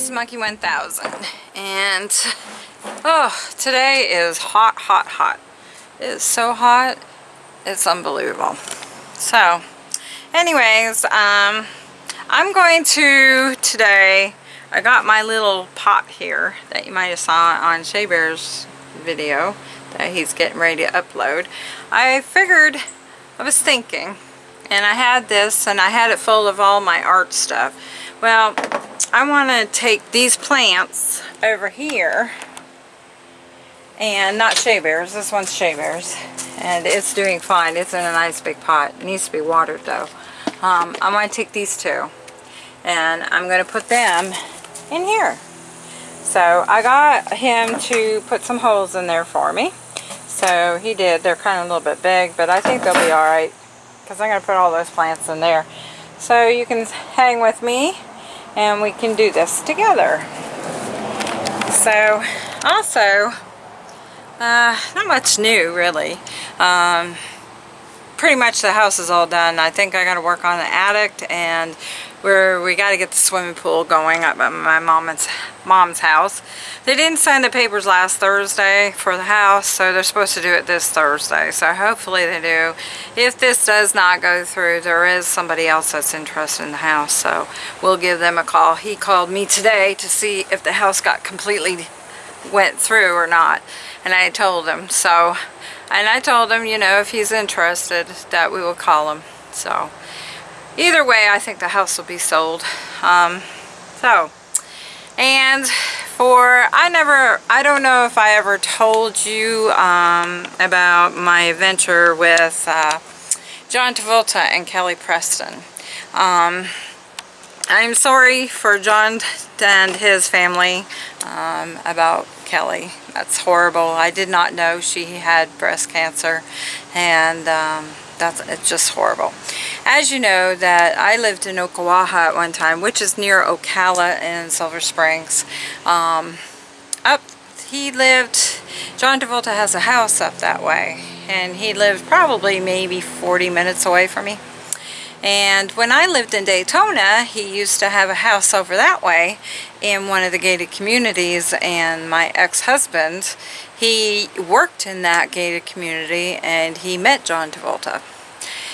Miss Monkey 1000 and oh today is hot hot hot. It is so hot it's unbelievable. So anyways um I'm going to today I got my little pot here that you might have saw on Shea Bear's video that he's getting ready to upload. I figured I was thinking and I had this and I had it full of all my art stuff. Well I want to take these plants over here and not Shea Bears, this one's Shea Bears and it's doing fine, it's in a nice big pot, it needs to be watered though. Um, I'm going to take these two and I'm going to put them in here. So I got him to put some holes in there for me. So he did, they're kind of a little bit big but I think they'll be alright because I'm going to put all those plants in there. So you can hang with me and we can do this together. So also, uh, not much new really. Um, pretty much the house is all done. I think I got to work on the attic and where we got to get the swimming pool going up at my mom's mom's house. They didn't sign the papers last Thursday for the house, so they're supposed to do it this Thursday. So hopefully they do. If this does not go through, there is somebody else that's interested in the house, so we'll give them a call. He called me today to see if the house got completely went through or not, and I told him. So, and I told him, you know, if he's interested, that we will call him. So either way I think the house will be sold. Um, so and for I never I don't know if I ever told you um, about my adventure with uh, John Travolta and Kelly Preston. Um, I'm sorry for John and his family um, about Kelly. That's horrible. I did not know she had breast cancer. And um, that's it's just horrible. As you know that I lived in Ocklawaha at one time, which is near Ocala in Silver Springs. Um, up, he lived, John Travolta has a house up that way, and he lived probably maybe 40 minutes away from me. And when I lived in Daytona, he used to have a house over that way in one of the gated communities and my ex-husband, he worked in that gated community and he met John Travolta.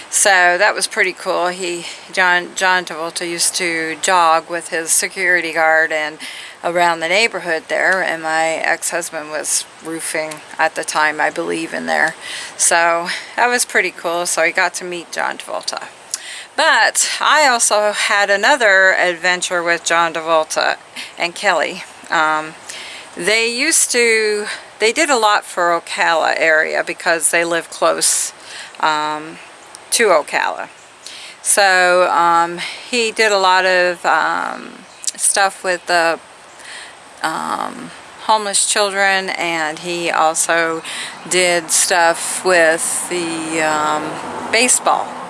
So that was pretty cool. He John John Travolta used to jog with his security guard and around the neighborhood there and my ex-husband was roofing at the time I believe in there. So that was pretty cool. So he got to meet John Travolta. But I also had another adventure with John Travolta and Kelly. Um, they used to, they did a lot for Ocala area because they live close um, to Ocala. So um, he did a lot of um, stuff with the um, homeless children and he also did stuff with the um, baseball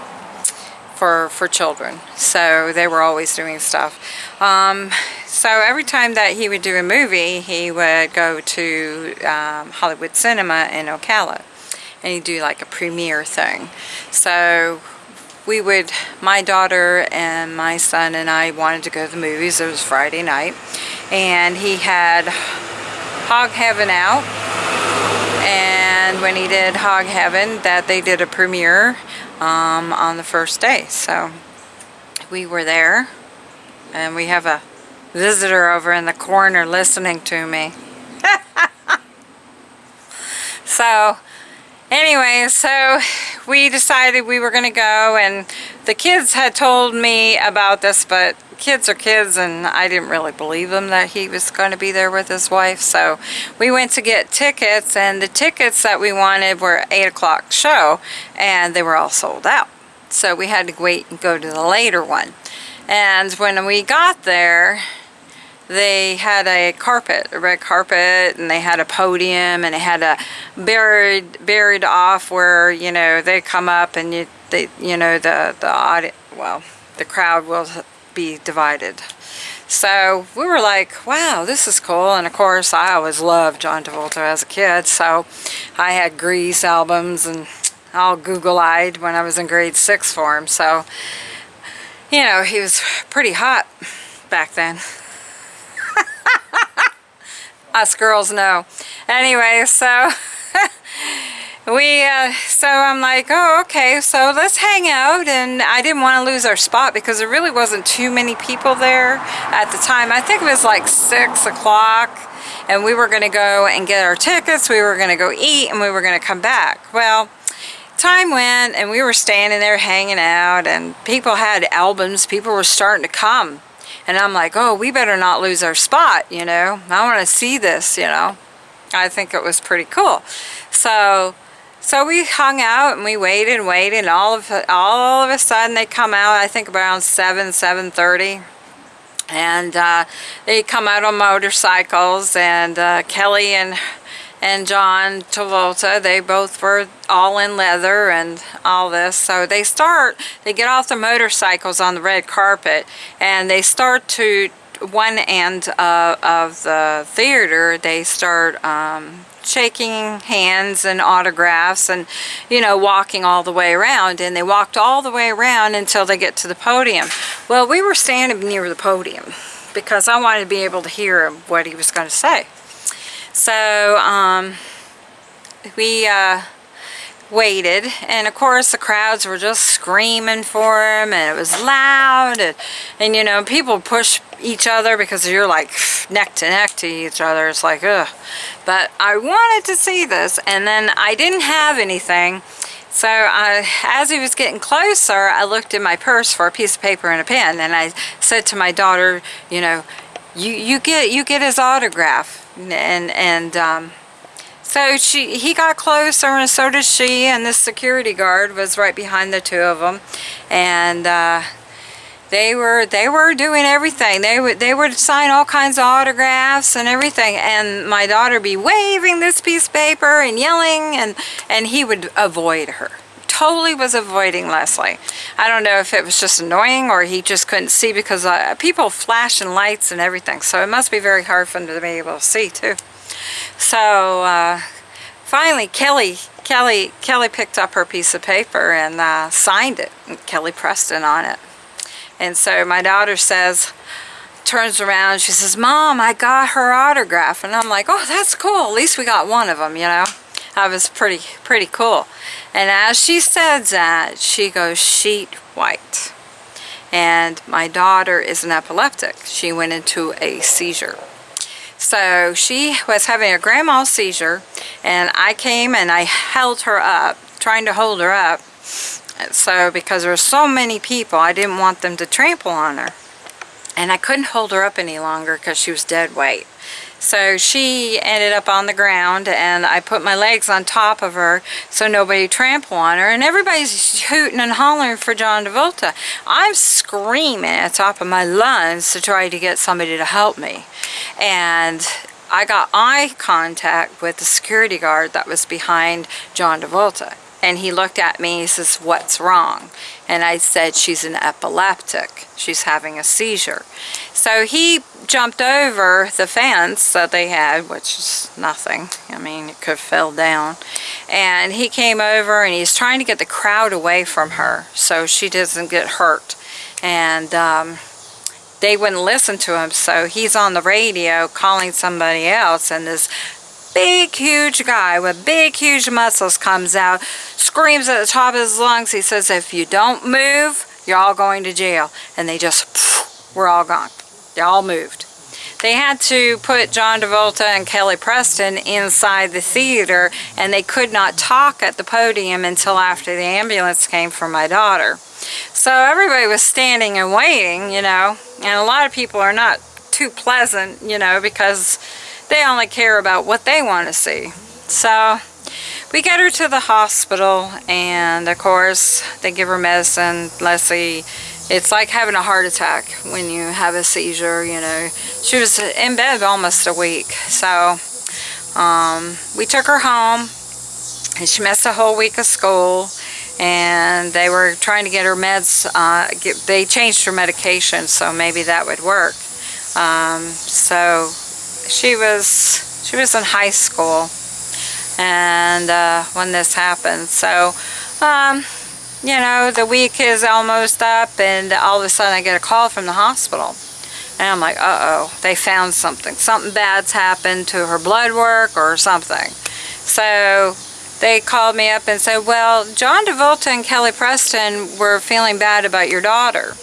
for, for children. So they were always doing stuff. Um, so every time that he would do a movie, he would go to um, Hollywood Cinema in Ocala and he'd do like a premiere thing. So we would, my daughter and my son and I wanted to go to the movies. It was Friday night and he had Hog Heaven out and when he did Hog Heaven that they did a premiere um, on the first day. So we were there and we have a visitor over in the corner listening to me. so anyway, so we decided we were going to go and the kids had told me about this, but kids are kids and I didn't really believe him that he was going to be there with his wife. So we went to get tickets and the tickets that we wanted were 8 o'clock show and they were all sold out. So we had to wait and go to the later one. And when we got there, they had a carpet, a red carpet, and they had a podium, and they had a buried buried off where you know they come up and you they you know the the audience well the crowd will be divided. So we were like, wow, this is cool. And of course, I always loved John Travolta as a kid. So I had Grease albums and all Google-eyed when I was in grade six for him. So, you know, he was pretty hot back then. us girls know. Anyway, so we, uh, so I'm like, oh, okay, so let's hang out. And I didn't want to lose our spot because there really wasn't too many people there at the time. I think it was like six o'clock and we were going to go and get our tickets. We were going to go eat and we were going to come back. Well, time went and we were standing there hanging out and people had albums. People were starting to come. And I'm like, oh, we better not lose our spot, you know. I want to see this, you know. I think it was pretty cool. So so we hung out and we waited and waited and all of, all of a sudden they come out, I think around 7, 7.30. And uh, they come out on motorcycles and uh, Kelly and and John Travolta, they both were all in leather and all this. So they start, they get off the motorcycles on the red carpet and they start to, one end uh, of the theater, they start um, shaking hands and autographs and you know walking all the way around. And they walked all the way around until they get to the podium. Well we were standing near the podium because I wanted to be able to hear what he was going to say. So um, we uh, waited. And of course the crowds were just screaming for him and it was loud. And, and you know people push each other because you're like neck to neck to each other. It's like ugh. But I wanted to see this and then I didn't have anything. So I, as he was getting closer I looked in my purse for a piece of paper and a pen and I said to my daughter you know you you get you get his autograph. And and um, so she, he got closer and so did she and the security guard was right behind the two of them. And uh, they were they were doing everything. They would they would sign all kinds of autographs and everything. And my daughter be waving this piece of paper and yelling and, and he would avoid her totally was avoiding Leslie. I don't know if it was just annoying or he just couldn't see because uh, people flashing lights and everything. So it must be very hard for him to be able to see too. So uh, finally Kelly Kelly Kelly picked up her piece of paper and uh, signed it Kelly Preston on it and so my daughter says turns around she says mom I got her autograph. And I'm like oh that's cool. At least we got one of them you know? That was pretty pretty cool. And as she says that she goes sheet white. And my daughter is an epileptic. She went into a seizure. So she was having a grand mal seizure and I came and I held her up, trying to hold her up. So because there were so many people, I didn't want them to trample on her. And I couldn't hold her up any longer because she was dead weight. So she ended up on the ground and I put my legs on top of her so nobody trample on her. And everybody's hooting and hollering for John Travolta. I'm screaming at the top of my lungs to try to get somebody to help me. And I got eye contact with the security guard that was behind John Travolta and he looked at me he says what's wrong? And I said she's an epileptic. She's having a seizure. So he jumped over the fence that they had which is nothing. I mean it could have fell down. And he came over and he's trying to get the crowd away from her so she doesn't get hurt. And um, they wouldn't listen to him. So he's on the radio calling somebody else and this big huge guy with big huge muscles comes out screams at the top of his lungs. He says if you don't move you're all going to jail. And they just we're all gone. They all moved. They had to put John Travolta and Kelly Preston inside the theater and they could not talk at the podium until after the ambulance came for my daughter. So everybody was standing and waiting, you know, and a lot of people are not too pleasant, you know, because they only care about what they want to see. So we get her to the hospital and of course they give her medicine. Leslie, it's like having a heart attack when you have a seizure, you know. She was in bed almost a week. So um, we took her home and she missed a whole week of school and they were trying to get her meds, uh, get, they changed her medication so maybe that would work. Um, so she was, she was in high school and uh, when this happened. So, um, you know, the week is almost up and all of a sudden I get a call from the hospital. And I'm like, uh-oh, they found something. Something bad's happened to her blood work or something. So they called me up and said, well, John Travolta and Kelly Preston were feeling bad about your daughter.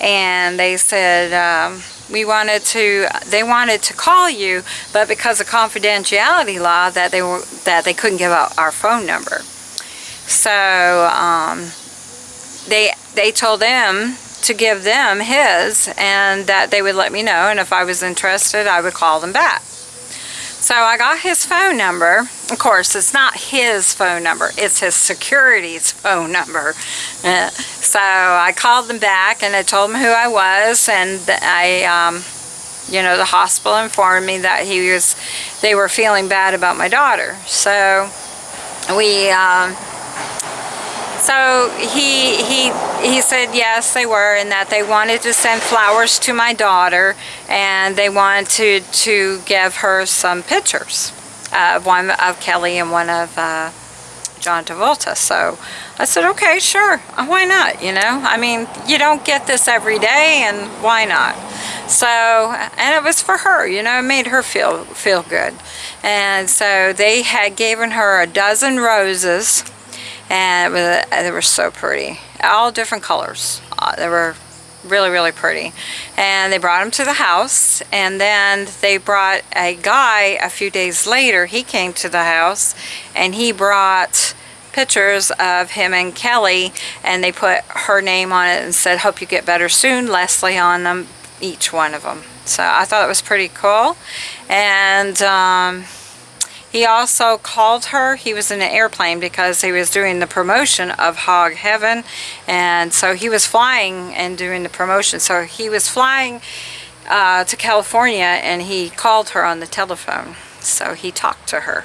And they said, um, we wanted to, they wanted to call you, but because of confidentiality law, that they were, that they couldn't give out our phone number. So, um, they, they told them to give them his and that they would let me know and if I was interested I would call them back. So I got his phone number. Of course, it's not his phone number. It's his security's phone number. Uh, so I called them back and I told them who I was and I, um, you know, the hospital informed me that he was, they were feeling bad about my daughter. So we, um, so he, he, he said yes, they were, and that they wanted to send flowers to my daughter, and they wanted to to give her some pictures, uh, one of Kelly and one of uh, John Travolta. So I said, okay, sure, uh, why not, you know? I mean, you don't get this every day, and why not? So, and it was for her, you know, it made her feel, feel good. And so they had given her a dozen roses, and was, they were so pretty. All different colors. Uh, they were really really pretty. And they brought them to the house and then they brought a guy a few days later. He came to the house and he brought pictures of him and Kelly and they put her name on it and said hope you get better soon. Leslie on them each one of them so I thought it was pretty cool. And um, he also called her. He was in an airplane because he was doing the promotion of Hog Heaven. And so he was flying and doing the promotion. So he was flying uh, to California and he called her on the telephone. So he talked to her.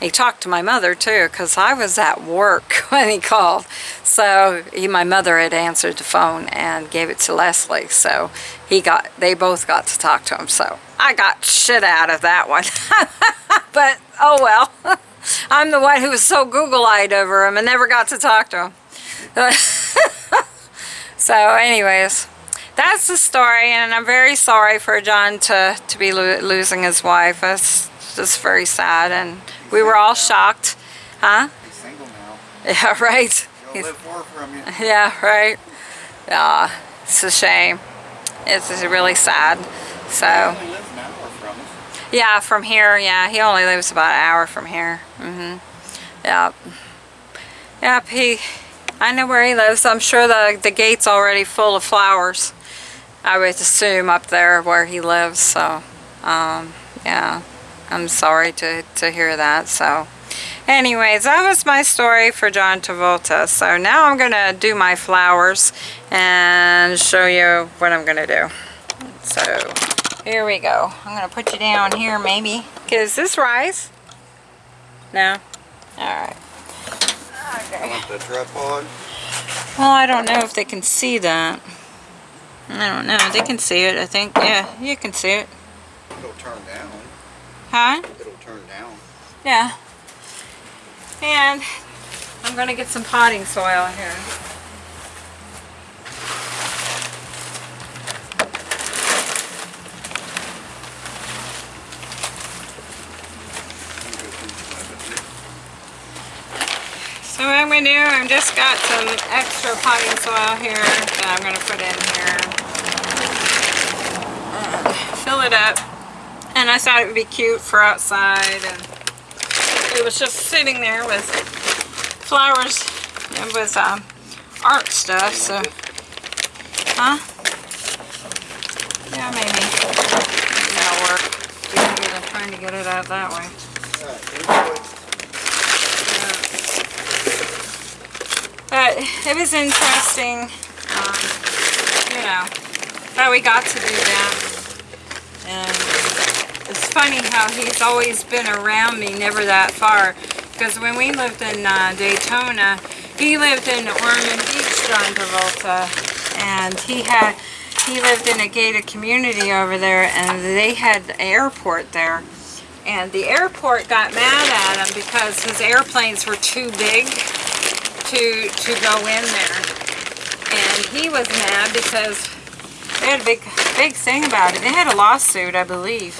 He talked to my mother too because I was at work when he called. So he, my mother had answered the phone and gave it to Leslie. So he got, they both got to talk to him. So I got shit out of that one. but oh well. I'm the one who was so Google-eyed over him and never got to talk to him. so anyways, that's the story and I'm very sorry for John to, to be lo losing his wife. It's just very sad and we were all shocked. Huh? He's single now. Yeah, right. He'll live far from you. Yeah, right. Yeah, it's a shame. It's really sad. So. Yeah, from here, yeah. He only lives about an hour from here. Mm-hmm. Yep. Yep, he, I know where he lives. I'm sure the, the gate's already full of flowers. I would assume up there where he lives, so, um, yeah. I'm sorry to, to hear that, so. Anyways, that was my story for John Travolta. So now I'm going to do my flowers and show you what I'm going to do. So here we go. I'm going to put you down here maybe. Is this rise? No? Alright. Okay. Want the tripod? Well, I don't know if they can see that. I don't know. They can see it, I think. Yeah, you can see it. It'll turn down. Huh? It'll turn down. Yeah. And I'm going to get some potting soil here. So what I'm going to do, I've just got some extra potting soil here that I'm going to put in here. And fill it up. And I thought it would be cute for outside. And it was just sitting there with flowers and with um, art stuff. So, huh? Yeah, maybe. That'll work. It, trying to get it out that way. But it was interesting, um, you know, that we got to do that. And it's funny how he's always been around me, never that far. Because when we lived in uh, Daytona, he lived in Ormond Beach, John Travolta. And he had, he lived in a gated community over there and they had the airport there. And the airport got mad at him because his airplanes were too big to, to go in there. And he was mad because they had a big, big thing about it. They had a lawsuit, I believe,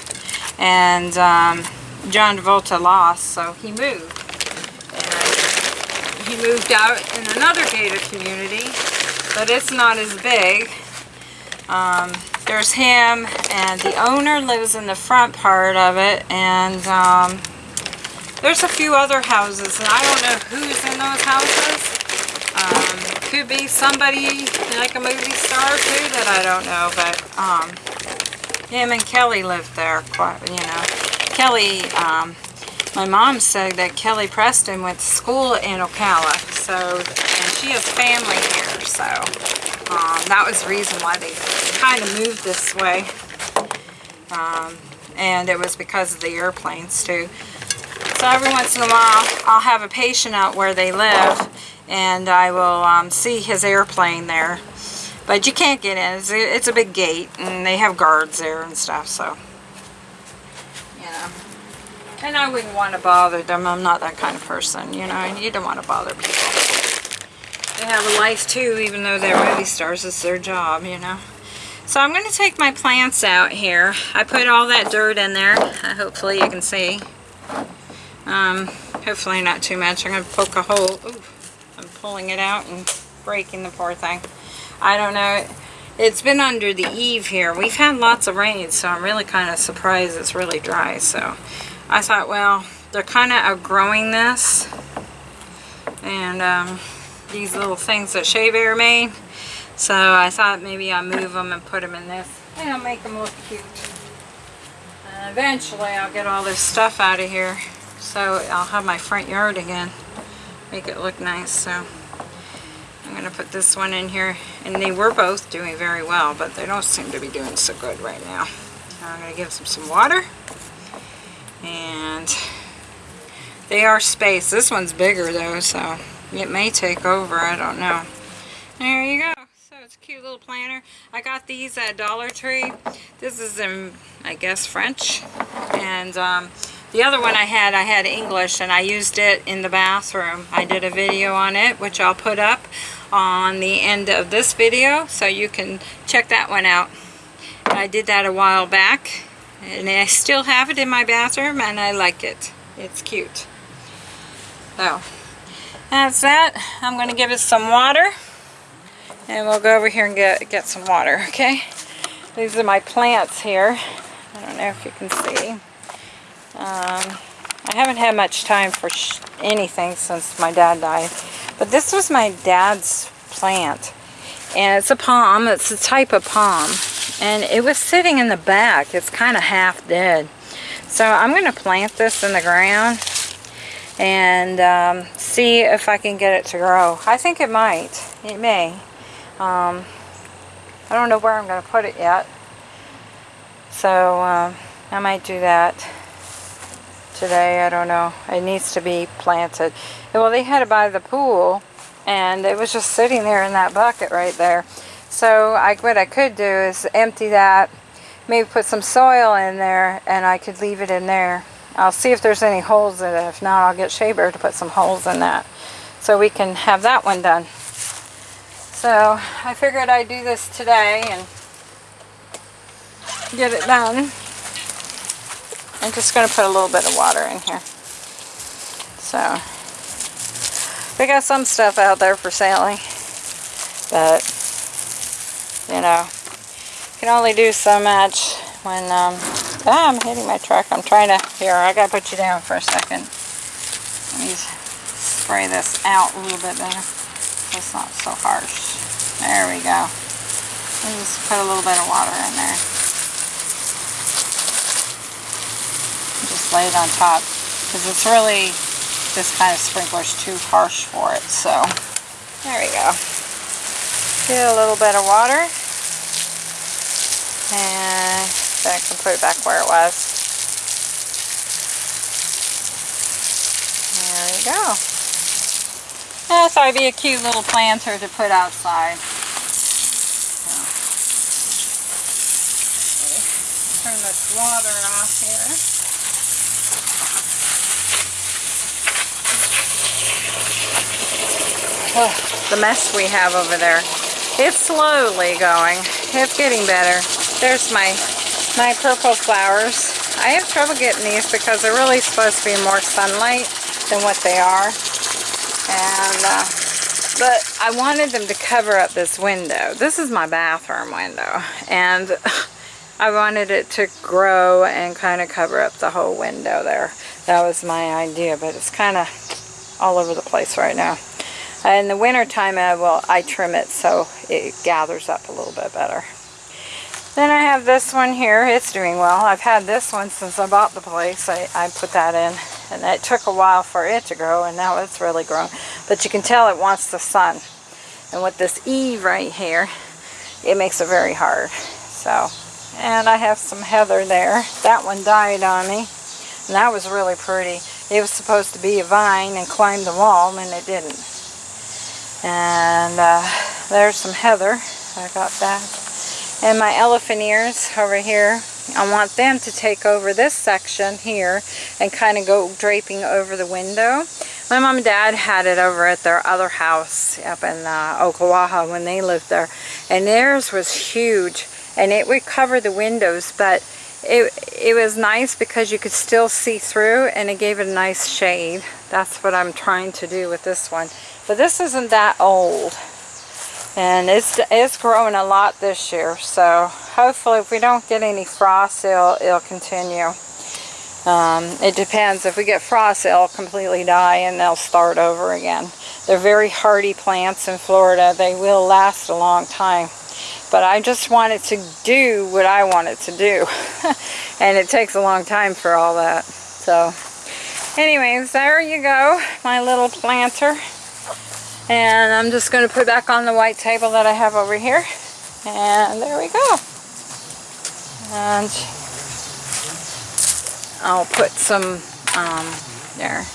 and um, John Travolta lost, so he moved. And he moved out in another gated community, but it's not as big. Um, there's him, and the owner lives in the front part of it, and um, there's a few other houses, and I don't know who's in those houses. Um, could be somebody like a movie star too that I don't know, but um, him and Kelly lived there quite, you know. Kelly, um, my mom said that Kelly Preston went to school in Ocala, so, and she has family here, so um, that was the reason why they kind of moved this way. Um, and it was because of the airplanes too. So every once in a while, I'll have a patient out where they live, and I will um, see his airplane there. But you can't get in. It's a, it's a big gate, and they have guards there and stuff, so, you know. And I wouldn't want to bother them. I'm not that kind of person, you know, and you don't want to bother people. They have a life too, even though they're movie stars. It's their job, you know. So I'm going to take my plants out here. I put all that dirt in there. Hopefully you can see. Um, hopefully not too much. I'm going to poke a hole. Ooh, I'm pulling it out and breaking the poor thing. I don't know. It's been under the eave here. We've had lots of rain, so I'm really kind of surprised it's really dry. So I thought, well, they're kind of outgrowing this. And um, these little things that Shea Bear made. So I thought maybe I'll move them and put them in this. And I'll make them look cute. And eventually I'll get all this stuff out of here. So I'll have my front yard again. Make it look nice. So I'm going to put this one in here. And they were both doing very well. But they don't seem to be doing so good right now. I'm going to give them some water. And they are spaced. This one's bigger though. So it may take over. I don't know. There you go. So it's a cute little planter. I got these at Dollar Tree. This is in, I guess, French. And um, the other one I had, I had English, and I used it in the bathroom. I did a video on it, which I'll put up on the end of this video, so you can check that one out. I did that a while back, and I still have it in my bathroom, and I like it. It's cute. So, that's that. I'm going to give it some water. And we'll go over here and get, get some water, okay? These are my plants here. I don't know if you can see. Um, I haven't had much time for anything since my dad died. But this was my dad's plant. And it's a palm. It's a type of palm. And it was sitting in the back. It's kind of half dead. So I'm going to plant this in the ground and um, see if I can get it to grow. I think it might. It may. Um, I don't know where I'm going to put it yet. So um, I might do that today. I don't know. It needs to be planted. Well, they had it by the pool and it was just sitting there in that bucket right there. So I, what I could do is empty that, maybe put some soil in there and I could leave it in there. I'll see if there's any holes in it. If not, I'll get Shea Bear to put some holes in that so we can have that one done. So I figured I'd do this today and get it done. I'm just going to put a little bit of water in here. So we got some stuff out there for selling, but you know, you can only do so much when um, ah, I'm hitting my truck. I'm trying to here. I got to put you down for a second. Let me spray this out a little bit better. It's not so harsh. There we go. And just put a little bit of water in there. Lay it on top. Because it's really, this kind of sprinkler is too harsh for it. So, there we go. Get a little bit of water. And then I can put it back where it was. There we go. I thought it'd be a cute little planter to put outside. Turn this water off here. The mess we have over there. It's slowly going. It's getting better. There's my my purple flowers. I have trouble getting these because they're really supposed to be more sunlight than what they are. And uh, but I wanted them to cover up this window. This is my bathroom window. And I wanted it to grow and kind of cover up the whole window there. That was my idea, but it's kind of all over the place right now. Uh, in the winter time, I will I trim it so it gathers up a little bit better. Then I have this one here. It's doing well. I've had this one since I bought the place. I, I put that in. And it took a while for it to grow, and now it's really grown. But you can tell it wants the sun. And with this E right here, it makes it very hard. So, and I have some heather there. That one died on me. And that was really pretty. It was supposed to be a vine and climb the wall, and it didn't. And uh, there's some heather. I got that. And my elephant ears over here, I want them to take over this section here and kind of go draping over the window. My mom and dad had it over at their other house up in uh, Ocklawaha when they lived there. And theirs was huge and it would cover the windows but it, it was nice because you could still see through and it gave it a nice shade. That's what I'm trying to do with this one. But this isn't that old. And it's it's growing a lot this year. So hopefully if we don't get any frost it'll, it'll continue. Um, it depends. If we get frost it'll completely die and they'll start over again. They're very hardy plants in Florida. They will last a long time. But I just want it to do what I want it to do. And it takes a long time for all that. So anyways there you go my little planter and I'm just going to put back on the white table that I have over here. And there we go. And I'll put some um, there.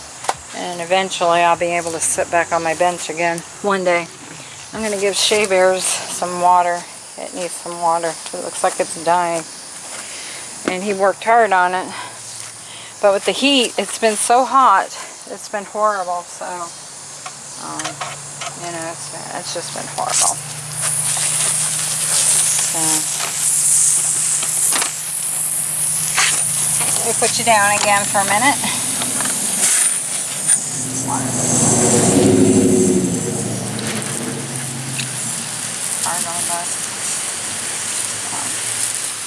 And eventually I'll be able to sit back on my bench again one day. I'm going to give Shea Bears some water. It needs some water. It looks like it's dying. And he worked hard on it. But with the heat, it's been so hot. It's been horrible. So um, you know, it's, it's just been horrible. So, we put you down again for a minute. Um,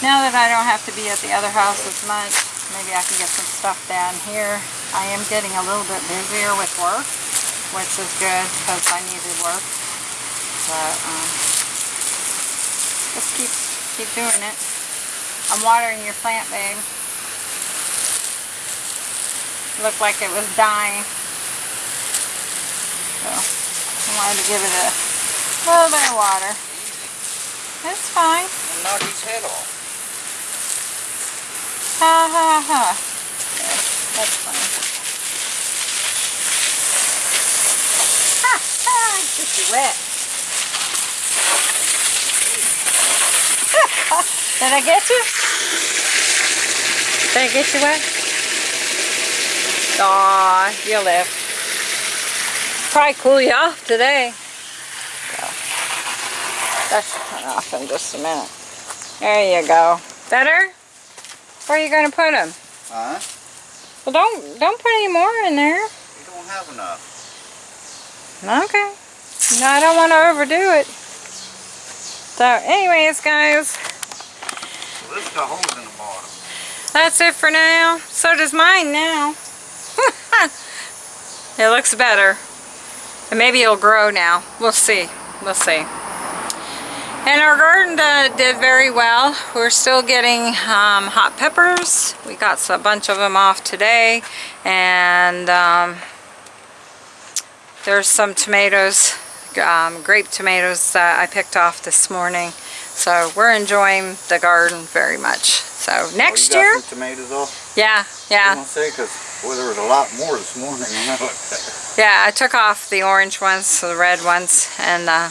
now that I don't have to be at the other house as much, maybe I can get some stuff down here. I am getting a little bit busier with work which is good because I needed work. But um, just keep keep doing it. I'm watering your plant, babe. Looked like it was dying. So I wanted to give it a little bit of water. It's fine. And knock his head off. Ha ha ha. Yeah, that's fine. Get wet. Did I get you? Did I get you wet? Aw, you'll live. Probably cool you off today. So, that should turn off in just a minute. There you go. Better? Where are you going to put them? Huh? Well, don't don't put any more in there. We don't have enough. Okay. No, I don't want to overdo it. So, anyways, guys, Well, got holes in the bottom. that's it for now. So does mine now. it looks better. And maybe it'll grow now. We'll see. We'll see. And our garden uh, did very well. We're still getting um, hot peppers. We got a bunch of them off today. And um, there's some tomatoes, um, grape tomatoes that I picked off this morning. So we're enjoying the garden very much. So next oh, year, tomatoes off? yeah, I yeah. gonna say, cause, well, there was a lot more this morning. I. Yeah, I took off the orange ones, the red ones, and uh,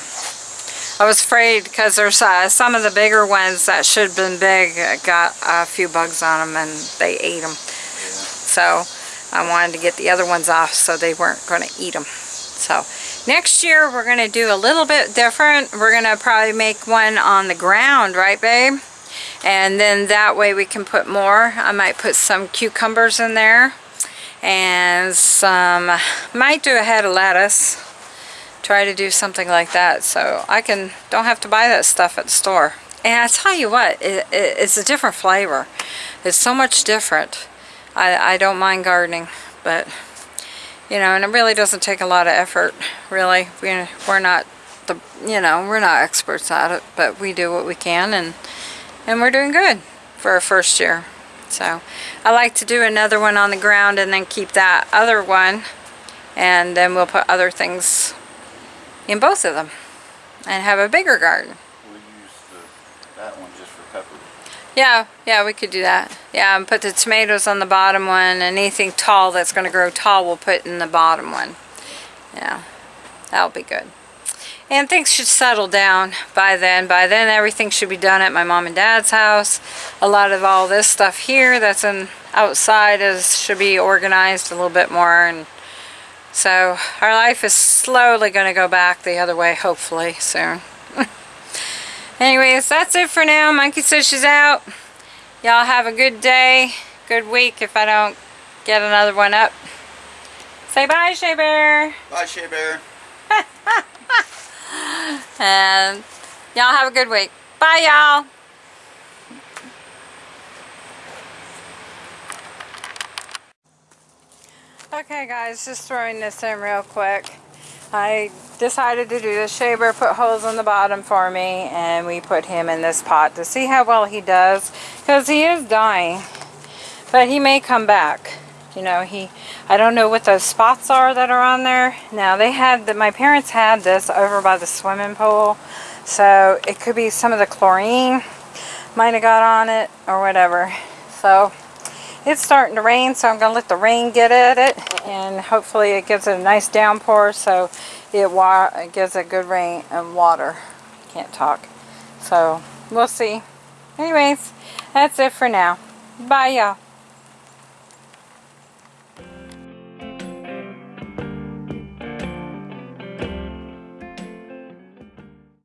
I was afraid because there's uh, some of the bigger ones that should have been big got a few bugs on them and they ate them. So I wanted to get the other ones off so they weren't going to eat them. So Next year, we're going to do a little bit different. We're going to probably make one on the ground, right, babe? And then that way we can put more. I might put some cucumbers in there. And some, might do a head of lettuce. Try to do something like that. So I can, don't have to buy that stuff at the store. And I tell you what, it, it, it's a different flavor. It's so much different. I, I don't mind gardening, but you know, and it really doesn't take a lot of effort, really. We, we're not the, you know, we're not experts at it, but we do what we can, and and we're doing good for our first year. So, I like to do another one on the ground and then keep that other one, and then we'll put other things in both of them, and have a bigger garden. That one just for pepper. Yeah, yeah, we could do that. Yeah, and put the tomatoes on the bottom one, and anything tall that's going to grow tall we'll put in the bottom one. Yeah, that'll be good. And things should settle down by then. By then everything should be done at my mom and dad's house. A lot of all this stuff here that's in outside is should be organized a little bit more and so our life is slowly going to go back the other way hopefully soon. Anyways, that's it for now. Monkey says she's out. Y'all have a good day, good week if I don't get another one up. Say bye, Shea Bear. Bye, Shea Bear. And y'all have a good week. Bye, y'all. Okay, guys, just throwing this in real quick. I decided to do the shaver, put holes in the bottom for me, and we put him in this pot to see how well he does, because he is dying, but he may come back. You know, he, I don't know what those spots are that are on there. Now, they had, that my parents had this over by the swimming pool, so it could be some of the chlorine might have got on it, or whatever. So, it's starting to rain, so I'm going to let the rain get at it, and hopefully it gives it a nice downpour, so it, it gives a good rain and water. Can't talk. So, we'll see. Anyways, that's it for now. Bye, y'all.